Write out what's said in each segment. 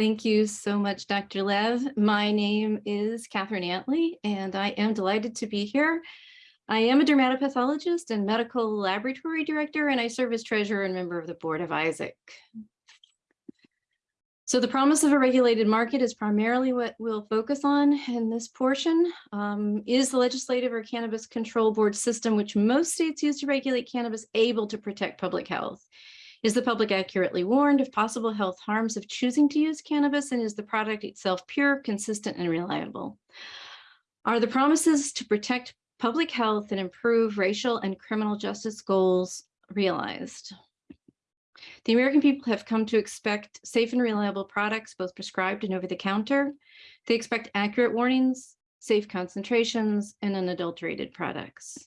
Thank you so much, Dr. Lev. My name is Catherine Antley, and I am delighted to be here. I am a dermatopathologist and medical laboratory director, and I serve as treasurer and member of the board of Isaac. So the promise of a regulated market is primarily what we'll focus on in this portion. Um, is the legislative or cannabis control board system, which most states use to regulate cannabis, able to protect public health? Is the public accurately warned of possible health harms of choosing to use cannabis? And is the product itself pure, consistent, and reliable? Are the promises to protect public health and improve racial and criminal justice goals realized? The American people have come to expect safe and reliable products, both prescribed and over the counter. They expect accurate warnings, safe concentrations, and unadulterated products.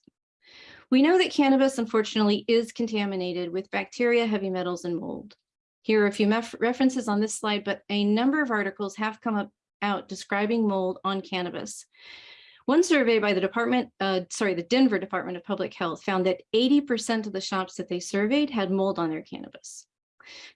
We know that cannabis, unfortunately, is contaminated with bacteria, heavy metals, and mold. Here are a few references on this slide, but a number of articles have come up out describing mold on cannabis. One survey by the department, uh, sorry, the Denver Department of Public Health found that 80% of the shops that they surveyed had mold on their cannabis.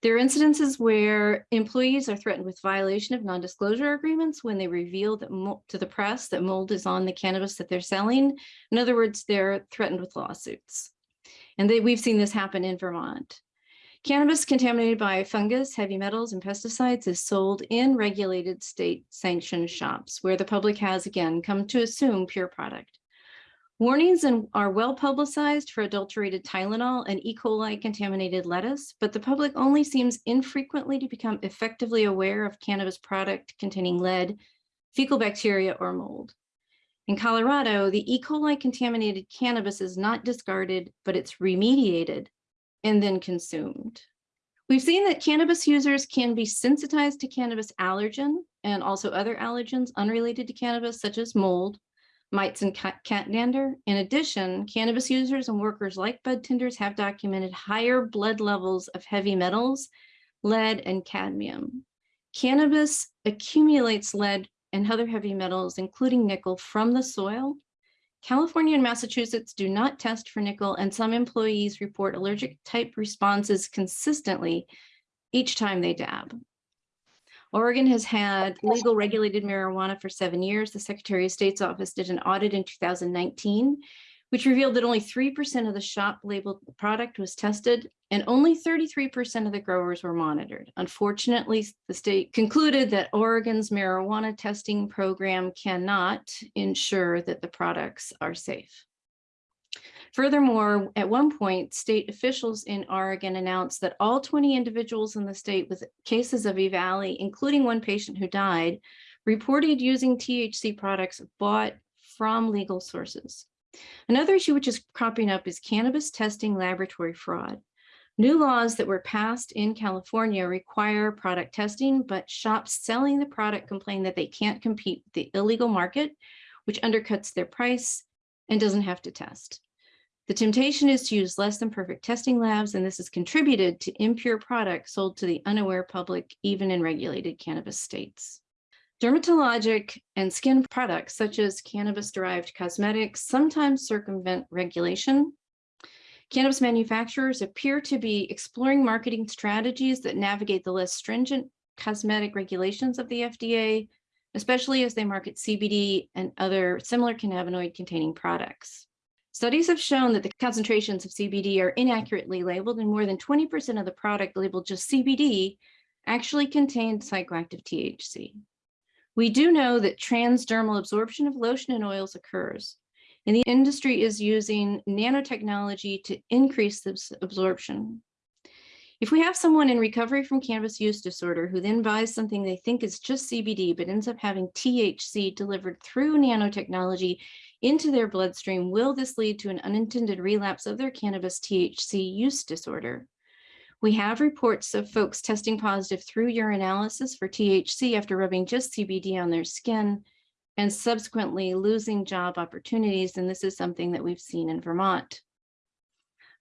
There are incidences where employees are threatened with violation of non-disclosure agreements when they reveal that to the press that mold is on the cannabis that they're selling. In other words, they're threatened with lawsuits. And they, we've seen this happen in Vermont. Cannabis contaminated by fungus, heavy metals, and pesticides is sold in regulated state sanctioned shops where the public has again come to assume pure product. Warnings are well publicized for adulterated Tylenol and E. coli contaminated lettuce, but the public only seems infrequently to become effectively aware of cannabis product containing lead, fecal bacteria, or mold. In Colorado, the E. coli contaminated cannabis is not discarded, but it's remediated and then consumed. We've seen that cannabis users can be sensitized to cannabis allergen and also other allergens unrelated to cannabis, such as mold, mites, and cat, dander. In addition, cannabis users and workers like bud tenders have documented higher blood levels of heavy metals, lead, and cadmium. Cannabis accumulates lead and other heavy metals, including nickel, from the soil California and Massachusetts do not test for nickel, and some employees report allergic type responses consistently each time they dab. Oregon has had legal regulated marijuana for seven years. The Secretary of State's office did an audit in 2019 which revealed that only 3% of the shop labeled product was tested and only 33% of the growers were monitored. Unfortunately, the state concluded that Oregon's marijuana testing program cannot ensure that the products are safe. Furthermore, at one point, state officials in Oregon announced that all 20 individuals in the state with cases of E. including one patient who died, reported using THC products bought from legal sources. Another issue which is cropping up is cannabis testing laboratory fraud. New laws that were passed in California require product testing, but shops selling the product complain that they can't compete with the illegal market, which undercuts their price and doesn't have to test. The temptation is to use less than perfect testing labs, and this has contributed to impure products sold to the unaware public, even in regulated cannabis states. Dermatologic and skin products, such as cannabis-derived cosmetics, sometimes circumvent regulation. Cannabis manufacturers appear to be exploring marketing strategies that navigate the less stringent cosmetic regulations of the FDA, especially as they market CBD and other similar cannabinoid-containing products. Studies have shown that the concentrations of CBD are inaccurately labeled and more than 20% of the product labeled just CBD actually contained psychoactive THC. We do know that transdermal absorption of lotion and oils occurs, and the industry is using nanotechnology to increase this absorption. If we have someone in recovery from cannabis use disorder who then buys something they think is just CBD, but ends up having THC delivered through nanotechnology into their bloodstream, will this lead to an unintended relapse of their cannabis THC use disorder? We have reports of folks testing positive through urinalysis for THC after rubbing just CBD on their skin and subsequently losing job opportunities. And this is something that we've seen in Vermont.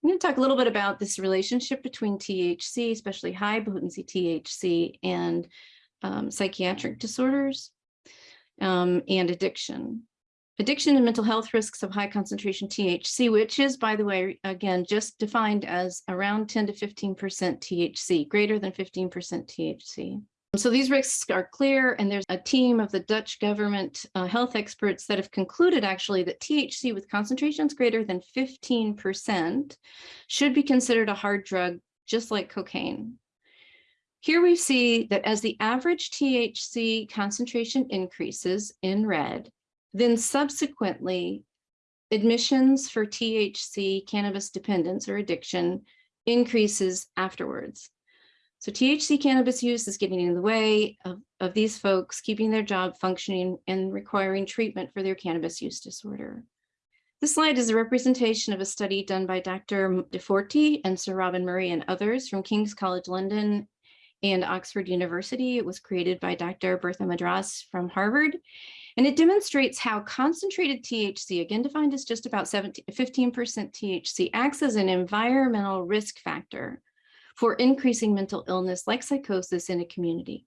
I'm going to talk a little bit about this relationship between THC, especially high potency THC and um, psychiatric disorders um, and addiction. Addiction and mental health risks of high concentration THC, which is, by the way, again, just defined as around 10 to 15% THC, greater than 15% THC. So these risks are clear, and there's a team of the Dutch government uh, health experts that have concluded actually that THC with concentrations greater than 15% should be considered a hard drug, just like cocaine. Here we see that as the average THC concentration increases in red, then subsequently admissions for THC cannabis dependence or addiction increases afterwards. So THC cannabis use is getting in the way of, of these folks keeping their job functioning and requiring treatment for their cannabis use disorder. This slide is a representation of a study done by Dr. Di Forti and Sir Robin Murray and others from King's College London and Oxford University. It was created by Dr. Bertha Madras from Harvard. And it demonstrates how concentrated THC, again defined as just about 15% THC, acts as an environmental risk factor for increasing mental illness like psychosis in a community.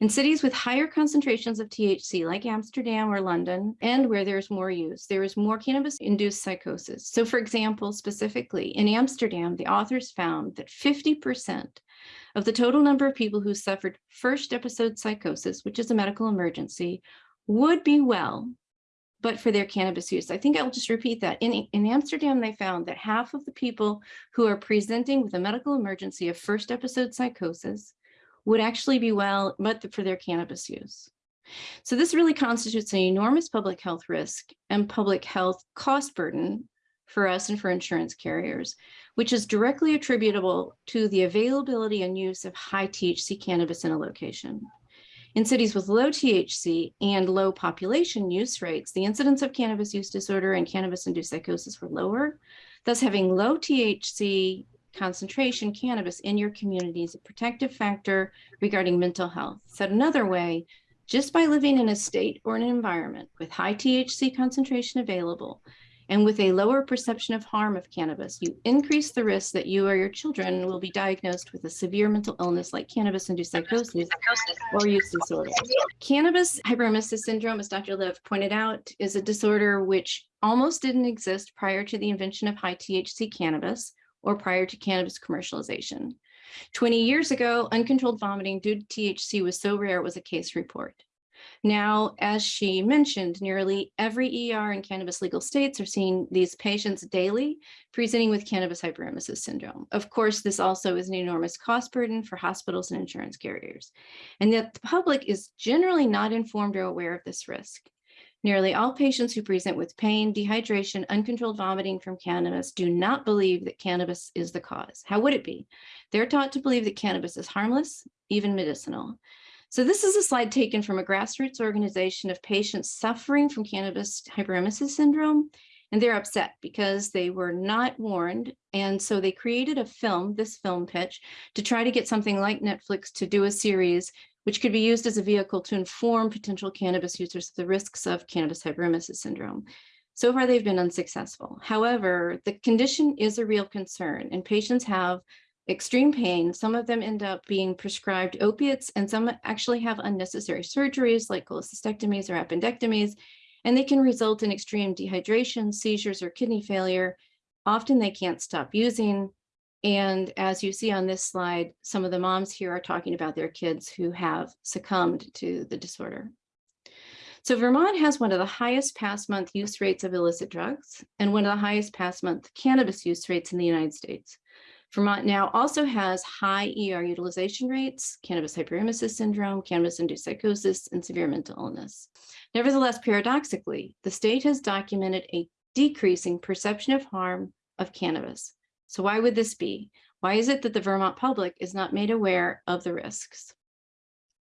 In cities with higher concentrations of THC, like Amsterdam or London, and where there's more use, there is more cannabis-induced psychosis. So for example, specifically in Amsterdam, the authors found that 50% of the total number of people who suffered first episode psychosis, which is a medical emergency, would be well but for their cannabis use. I think I'll just repeat that. In, in Amsterdam, they found that half of the people who are presenting with a medical emergency of first episode psychosis would actually be well, but for their cannabis use. So this really constitutes an enormous public health risk and public health cost burden for us and for insurance carriers, which is directly attributable to the availability and use of high THC cannabis in a location. In cities with low THC and low population use rates, the incidence of cannabis use disorder and cannabis-induced psychosis were lower. Thus, having low THC concentration cannabis in your community is a protective factor regarding mental health. Said another way, just by living in a state or an environment with high THC concentration available, and with a lower perception of harm of cannabis, you increase the risk that you or your children will be diagnosed with a severe mental illness like cannabis-induced psychosis or use disorder. Cannabis hyperemesis syndrome, as Dr. Lev pointed out, is a disorder which almost didn't exist prior to the invention of high THC cannabis or prior to cannabis commercialization. 20 years ago, uncontrolled vomiting due to THC was so rare it was a case report. Now, as she mentioned, nearly every ER in cannabis legal states are seeing these patients daily presenting with cannabis hyperemesis syndrome. Of course, this also is an enormous cost burden for hospitals and insurance carriers, and yet the public is generally not informed or aware of this risk. Nearly all patients who present with pain, dehydration, uncontrolled vomiting from cannabis do not believe that cannabis is the cause. How would it be? They're taught to believe that cannabis is harmless, even medicinal. So this is a slide taken from a grassroots organization of patients suffering from cannabis hyperemesis syndrome. And they're upset because they were not warned. And so they created a film, this film pitch, to try to get something like Netflix to do a series which could be used as a vehicle to inform potential cannabis users of the risks of cannabis hyperemesis syndrome. So far, they've been unsuccessful. However, the condition is a real concern and patients have extreme pain. Some of them end up being prescribed opiates and some actually have unnecessary surgeries like cholecystectomies or appendectomies, and they can result in extreme dehydration, seizures, or kidney failure. Often they can't stop using. And as you see on this slide, some of the moms here are talking about their kids who have succumbed to the disorder. So Vermont has one of the highest past month use rates of illicit drugs and one of the highest past month cannabis use rates in the United States. Vermont now also has high ER utilization rates, cannabis hyperemesis syndrome, cannabis-induced psychosis, and severe mental illness. Nevertheless, paradoxically, the state has documented a decreasing perception of harm of cannabis. So why would this be? Why is it that the Vermont public is not made aware of the risks?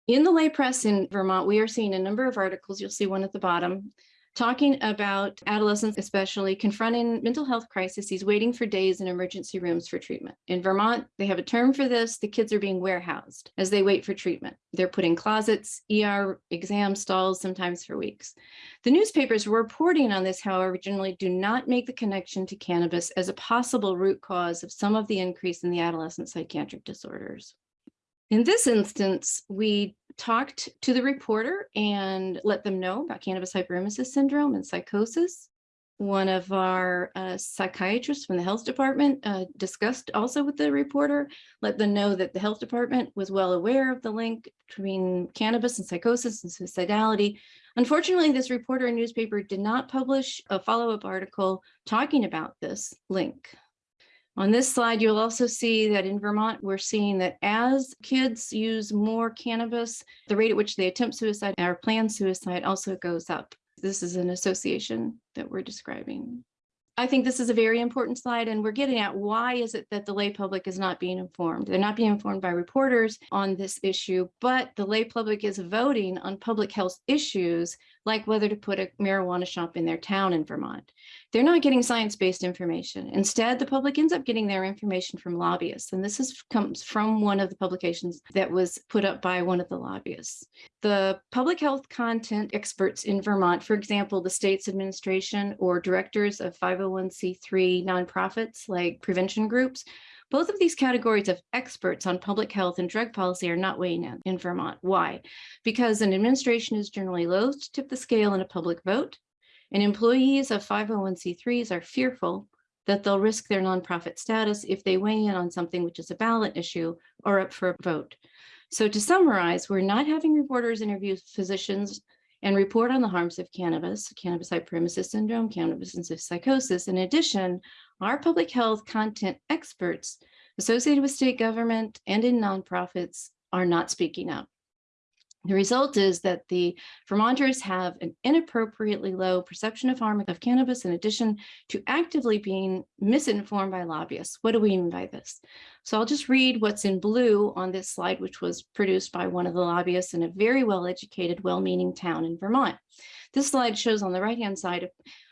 In the lay press in Vermont, we are seeing a number of articles, you'll see one at the bottom, talking about adolescents, especially confronting mental health crises, waiting for days in emergency rooms for treatment. In Vermont, they have a term for this. The kids are being warehoused as they wait for treatment. They're put in closets, ER exam stalls, sometimes for weeks. The newspapers reporting on this, however, generally do not make the connection to cannabis as a possible root cause of some of the increase in the adolescent psychiatric disorders. In this instance, we talked to the reporter and let them know about cannabis hyperemesis syndrome and psychosis. one of our uh, psychiatrists from the health department uh, discussed also with the reporter, let them know that the health department was well aware of the link between cannabis and psychosis and suicidality. Unfortunately, this reporter and newspaper did not publish a follow-up article talking about this link. On this slide, you'll also see that in Vermont, we're seeing that as kids use more cannabis, the rate at which they attempt suicide or plan suicide also goes up. This is an association that we're describing. I think this is a very important slide and we're getting at why is it that the lay public is not being informed? They're not being informed by reporters on this issue, but the lay public is voting on public health issues like whether to put a marijuana shop in their town in Vermont. They're not getting science-based information. Instead, the public ends up getting their information from lobbyists. And this is comes from one of the publications that was put up by one of the lobbyists. The public health content experts in Vermont, for example, the state's administration or directors of 501c3 nonprofits like prevention groups, both of these categories of experts on public health and drug policy are not weighing in in Vermont. Why? Because an administration is generally loath to tip the scale in a public vote, and employees of 501c3s are fearful that they'll risk their nonprofit status if they weigh in on something which is a ballot issue or up for a vote. So to summarize, we're not having reporters interview physicians and report on the harms of cannabis, cannabis hyperemesis syndrome, cannabis and psychosis. In addition, our public health content experts associated with state government and in nonprofits are not speaking up. The result is that the Vermonters have an inappropriately low perception of harm of cannabis in addition to actively being misinformed by lobbyists. What do we mean by this? So I'll just read what's in blue on this slide, which was produced by one of the lobbyists in a very well-educated, well-meaning town in Vermont. This slide shows on the right-hand side of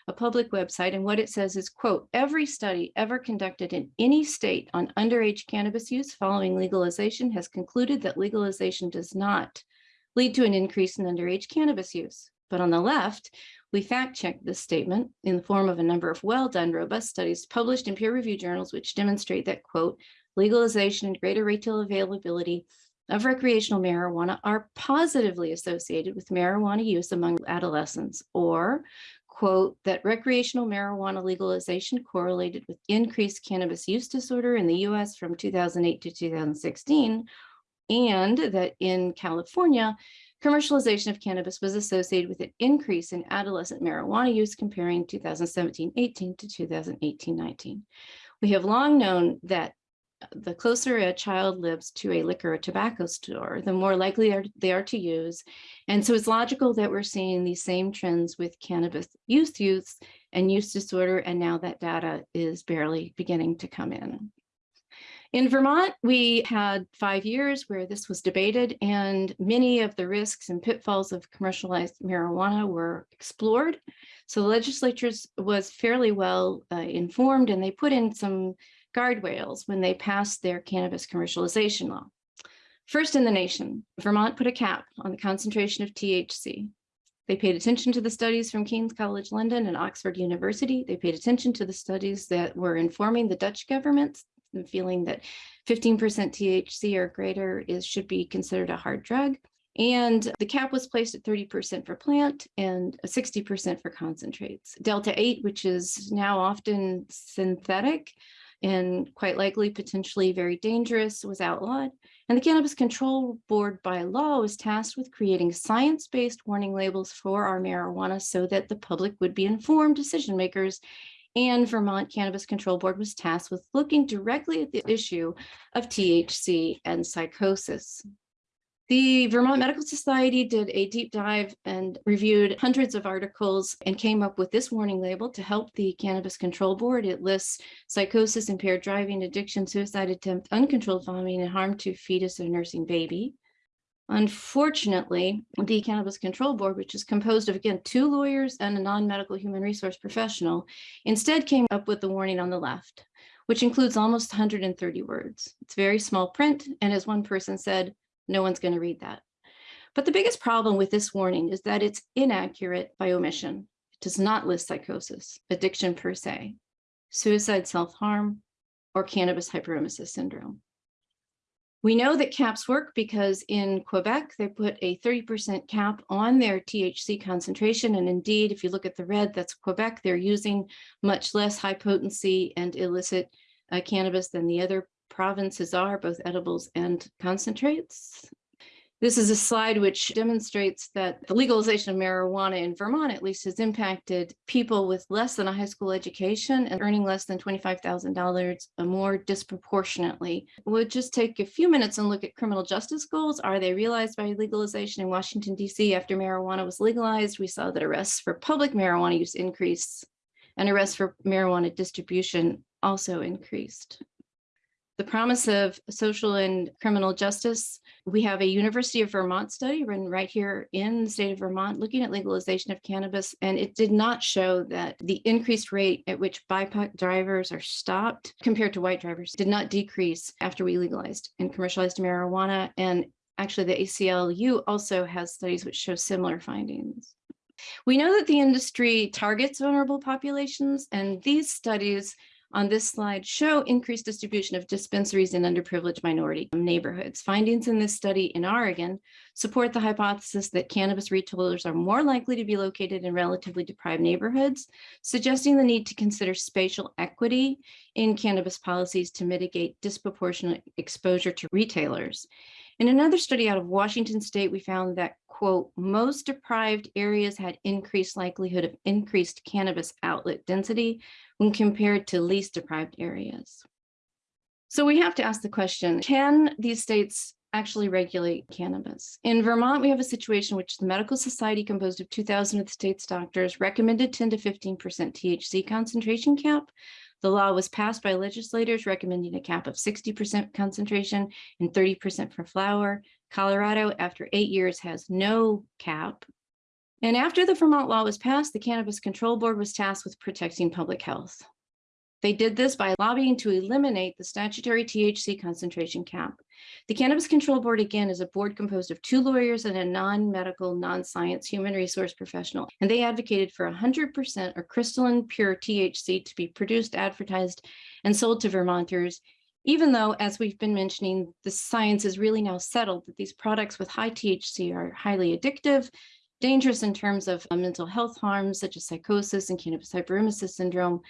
a public website, and what it says is, quote, every study ever conducted in any state on underage cannabis use following legalization has concluded that legalization does not lead to an increase in underage cannabis use. But on the left, we fact-checked this statement in the form of a number of well-done, robust studies published in peer-reviewed journals, which demonstrate that, quote, legalization and greater retail availability of recreational marijuana are positively associated with marijuana use among adolescents, or quote, that recreational marijuana legalization correlated with increased cannabis use disorder in the US from 2008 to 2016, and that in California, commercialization of cannabis was associated with an increase in adolescent marijuana use comparing 2017-18 to 2018-19. We have long known that the closer a child lives to a liquor or tobacco store, the more likely they are to use. And so it's logical that we're seeing these same trends with cannabis use and use disorder. And now that data is barely beginning to come in. In Vermont, we had five years where this was debated and many of the risks and pitfalls of commercialized marijuana were explored. So the legislature was fairly well uh, informed and they put in some guardrails when they passed their cannabis commercialization law. First in the nation, Vermont put a cap on the concentration of THC. They paid attention to the studies from King's College London and Oxford University. They paid attention to the studies that were informing the Dutch government and feeling that 15% THC or greater is should be considered a hard drug. And the cap was placed at 30% for plant and 60% for concentrates. Delta 8, which is now often synthetic, and quite likely potentially very dangerous was outlawed. And the Cannabis Control Board by law was tasked with creating science-based warning labels for our marijuana so that the public would be informed decision makers. And Vermont Cannabis Control Board was tasked with looking directly at the issue of THC and psychosis. The Vermont Medical Society did a deep dive and reviewed hundreds of articles and came up with this warning label to help the Cannabis Control Board. It lists psychosis, impaired driving, addiction, suicide attempt, uncontrolled vomiting, and harm to fetus or nursing baby. Unfortunately, the Cannabis Control Board, which is composed of, again, two lawyers and a non-medical human resource professional, instead came up with the warning on the left, which includes almost 130 words. It's very small print, and as one person said, no one's going to read that. But the biggest problem with this warning is that it's inaccurate by omission. It does not list psychosis, addiction per se, suicide, self-harm, or cannabis hyperemesis syndrome. We know that caps work because in Quebec, they put a 30% cap on their THC concentration. And indeed, if you look at the red, that's Quebec. They're using much less high potency and illicit uh, cannabis than the other provinces are, both edibles and concentrates. This is a slide which demonstrates that the legalization of marijuana in Vermont at least has impacted people with less than a high school education and earning less than $25,000 more disproportionately. We'll just take a few minutes and look at criminal justice goals. Are they realized by legalization in Washington, DC after marijuana was legalized? We saw that arrests for public marijuana use increased and arrests for marijuana distribution also increased the promise of social and criminal justice. We have a University of Vermont study run right here in the state of Vermont looking at legalization of cannabis, and it did not show that the increased rate at which BIPOC drivers are stopped compared to white drivers did not decrease after we legalized and commercialized marijuana. And actually the ACLU also has studies which show similar findings. We know that the industry targets vulnerable populations, and these studies on this slide show increased distribution of dispensaries in underprivileged minority neighborhoods. Findings in this study in Oregon support the hypothesis that cannabis retailers are more likely to be located in relatively deprived neighborhoods, suggesting the need to consider spatial equity in cannabis policies to mitigate disproportionate exposure to retailers. In another study out of Washington state, we found that, quote, most deprived areas had increased likelihood of increased cannabis outlet density when compared to least deprived areas. So we have to ask the question, can these states actually regulate cannabis? In Vermont, we have a situation which the medical society composed of 2000 of the state's doctors recommended 10 to 15% THC concentration cap, the law was passed by legislators recommending a cap of 60% concentration and 30% for flower. Colorado, after eight years, has no cap. And after the Vermont law was passed, the Cannabis Control Board was tasked with protecting public health. They did this by lobbying to eliminate the statutory THC concentration cap. The Cannabis Control Board, again, is a board composed of two lawyers and a non-medical, non-science human resource professional, and they advocated for 100% or crystalline pure THC to be produced, advertised, and sold to Vermonters, even though, as we've been mentioning, the science is really now settled that these products with high THC are highly addictive, dangerous in terms of uh, mental health harms such as psychosis and cannabis hyperemesis syndrome,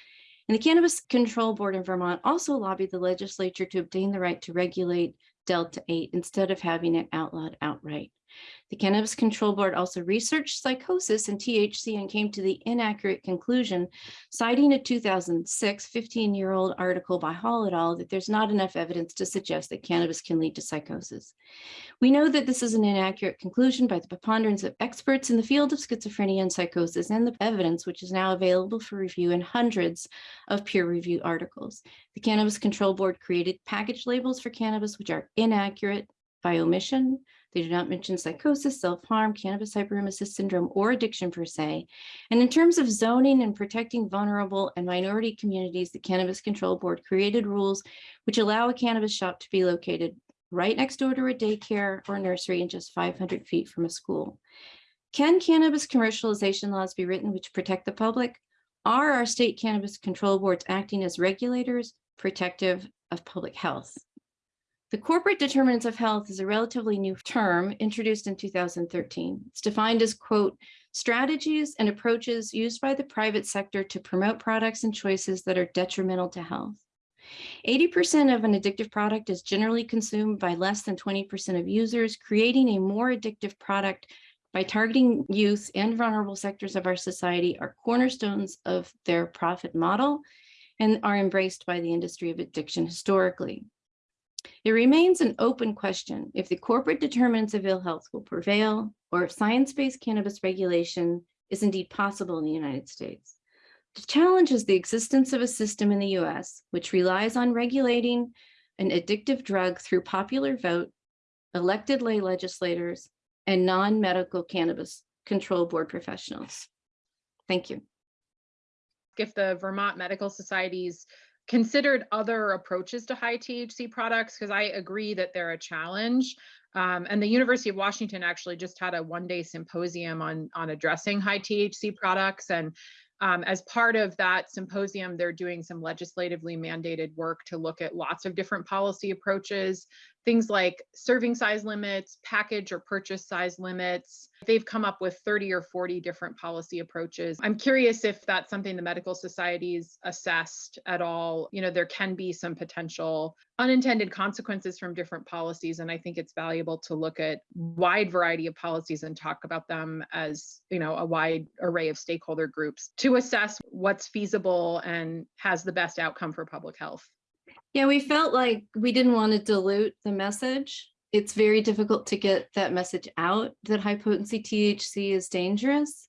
and the Cannabis Control Board in Vermont also lobbied the legislature to obtain the right to regulate Delta 8 instead of having it outlawed outright. The Cannabis Control Board also researched psychosis and THC and came to the inaccurate conclusion, citing a 2006 15-year-old article by Hall et al. that there's not enough evidence to suggest that cannabis can lead to psychosis. We know that this is an inaccurate conclusion by the preponderance of experts in the field of schizophrenia and psychosis and the evidence which is now available for review in hundreds of peer-reviewed articles. The Cannabis Control Board created package labels for cannabis which are inaccurate by omission, they do not mention psychosis, self-harm, cannabis hyperemesis syndrome, or addiction per se. And in terms of zoning and protecting vulnerable and minority communities, the Cannabis Control Board created rules which allow a cannabis shop to be located right next door to a daycare or nursery and just 500 feet from a school. Can cannabis commercialization laws be written which protect the public? Are our state cannabis control boards acting as regulators protective of public health? The corporate determinants of health is a relatively new term introduced in 2013. It's defined as, quote, strategies and approaches used by the private sector to promote products and choices that are detrimental to health. 80% of an addictive product is generally consumed by less than 20% of users, creating a more addictive product by targeting youth and vulnerable sectors of our society are cornerstones of their profit model and are embraced by the industry of addiction historically. It remains an open question if the corporate determinants of ill health will prevail or if science-based cannabis regulation is indeed possible in the United States. The challenge is the existence of a system in the US which relies on regulating an addictive drug through popular vote, elected lay legislators, and non-medical cannabis control board professionals. Thank you. If the Vermont Medical Society's considered other approaches to high THC products because I agree that they're a challenge. Um, and the University of Washington actually just had a one-day symposium on on addressing high THC products. And um, as part of that symposium, they're doing some legislatively mandated work to look at lots of different policy approaches things like serving size limits, package or purchase size limits. They've come up with 30 or 40 different policy approaches. I'm curious if that's something the medical societies assessed at all. You know, there can be some potential unintended consequences from different policies. And I think it's valuable to look at wide variety of policies and talk about them as, you know, a wide array of stakeholder groups to assess what's feasible and has the best outcome for public health. Yeah, we felt like we didn't want to dilute the message. It's very difficult to get that message out that high potency THC is dangerous,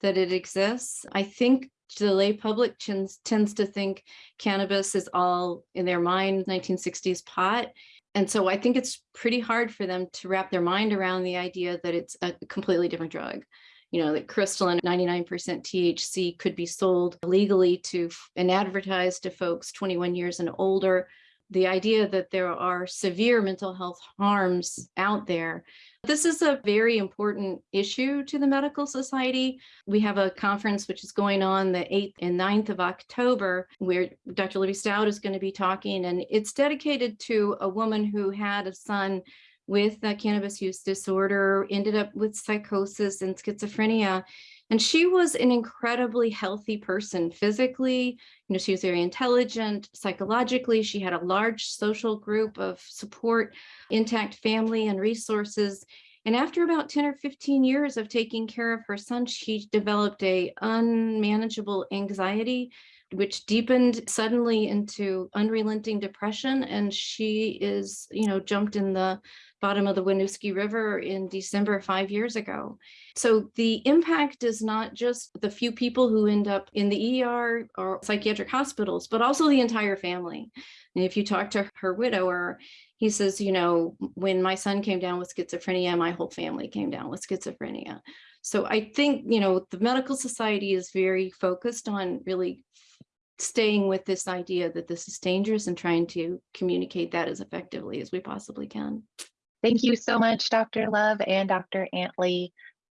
that it exists. I think the lay public tends, tends to think cannabis is all in their mind 1960s pot. And so I think it's pretty hard for them to wrap their mind around the idea that it's a completely different drug you know, that crystalline 99% THC could be sold legally to and advertised to folks 21 years and older. The idea that there are severe mental health harms out there. This is a very important issue to the medical society. We have a conference which is going on the 8th and 9th of October where Dr. Libby Stuyt is going to be talking and it's dedicated to a woman who had a son with a cannabis use disorder, ended up with psychosis and schizophrenia. And she was an incredibly healthy person physically, you know, she was very intelligent, psychologically, she had a large social group of support, intact family and resources. And after about 10 or 15 years of taking care of her son, she developed a unmanageable anxiety which deepened suddenly into unrelenting depression. And she is, you know, jumped in the bottom of the Winooski River in December five years ago. So the impact is not just the few people who end up in the ER or psychiatric hospitals, but also the entire family. And if you talk to her widower, he says, you know, when my son came down with schizophrenia, my whole family came down with schizophrenia. So I think, you know, the medical society is very focused on really staying with this idea that this is dangerous and trying to communicate that as effectively as we possibly can. Thank you so much, Dr. Lev and Dr. Antley.